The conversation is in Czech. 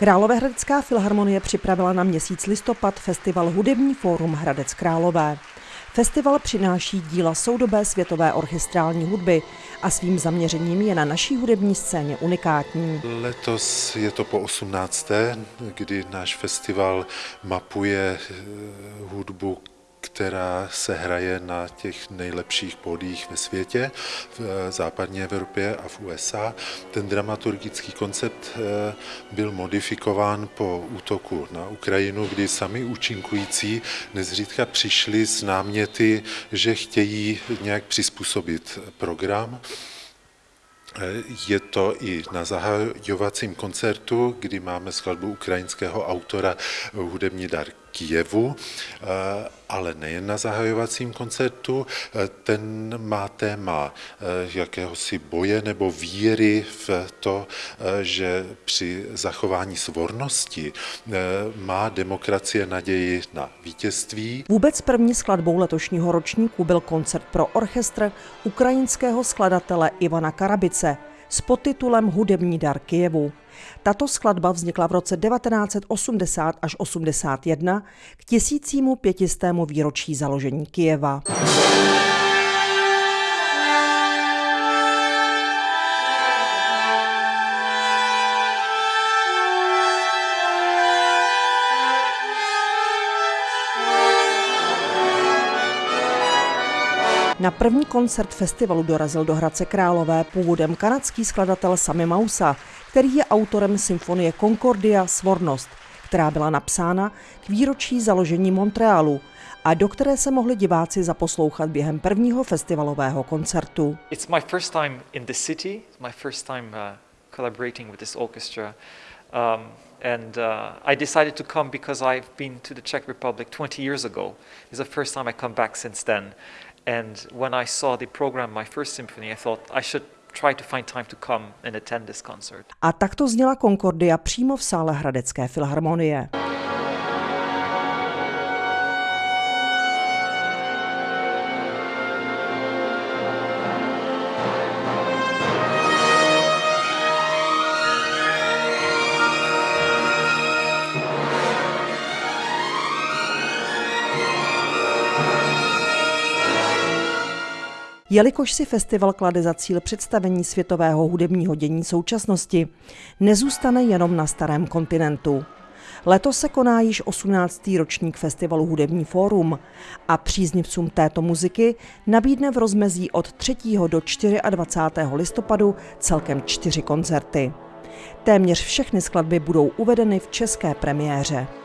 Královéhradecká filharmonie připravila na měsíc listopad festival Hudební fórum Hradec Králové. Festival přináší díla soudobé světové orchestrální hudby a svým zaměřením je na naší hudební scéně unikátní. Letos je to po 18. kdy náš festival mapuje eh, hudbu která se hraje na těch nejlepších pódiích ve světě, v eh, západní Evropě a v USA. Ten dramaturgický koncept eh, byl modifikován po útoku na Ukrajinu, kdy sami účinkující nezřídka přišli s náměty, že chtějí nějak přizpůsobit program. Je to i na zahajovacím koncertu, kdy máme skladbu ukrajinského autora Hudební dar Kijevu, eh, ale nejen na zahajovacím koncertu. Eh, ten má téma eh, jakéhosi boje nebo víry v to, že při zachování svornosti má demokracie naději na vítězství. Vůbec první skladbou letošního ročníku byl koncert pro orchestr ukrajinského skladatele Ivana Karabice s podtitulem Hudební dar Kijevu. Tato skladba vznikla v roce 1980 až 81 k tisícímu pětistému výročí založení Kijeva. Na první koncert festivalu dorazil do Hradce Králové původem kanadský skladatel Sami Mausa, který je autorem symfonie Concordia Svornost, která byla napsána k výročí založení Montrealu a do které se mohli diváci zaposlouchat během prvního festivalového koncertu. It's my first time in the city, my first time uh, collaborating with this orchestra. Um, and uh, I decided to come because I've been to the Czech Republic 20 years ago. It's the first time I come back since then. And when I saw the program, my first symphony, I thought I should try to find time to come and attend this concert. A takto zněla Concordia přímo v sále Hradecké filharmonie. Jelikož si festival klade za cíl představení světového hudebního dění současnosti, nezůstane jenom na starém kontinentu. Letos se koná již 18. ročník festivalu Hudební fórum a příznivcům této muziky nabídne v rozmezí od 3. do 24. listopadu celkem čtyři koncerty. Téměř všechny skladby budou uvedeny v české premiéře.